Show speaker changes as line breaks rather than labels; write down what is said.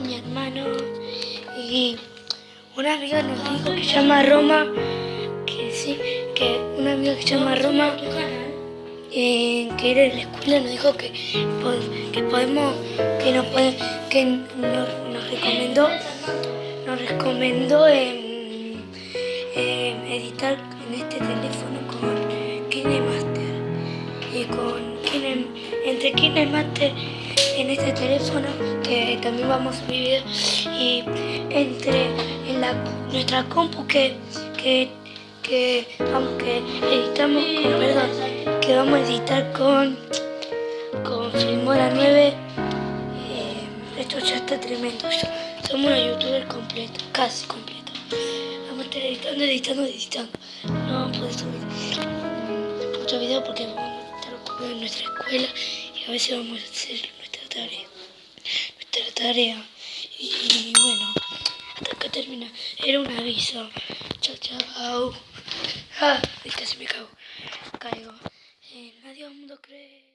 mi hermano. Y una amiga nos dijo que llama Roma, que sí, que una amiga que se llama Roma, eh, que era de la escuela, nos dijo que, que podemos, que nos puede, que nos, recomendó, nos recomendó em, em, editar en este teléfono con KineMaster y con Kine, entre KineMaster en este teléfono que también vamos a subir y entre en la, nuestra compu que, que, que, vamos, que editamos con, perdón, que vamos a editar con, con Filmora 9 eh, esto ya está tremendo somos una youtuber completo casi completo vamos a estar editando, editando, editando. No vamos a poder subir muchos videos porque vamos a estar ocupados en nuestra escuela y a veces vamos a hacer nuestra tarea nuestra tarea y bueno hasta acá termina. Era un aviso. Chao chao. Ah, casi me cago. Caigo. Eh, adiós mundo cree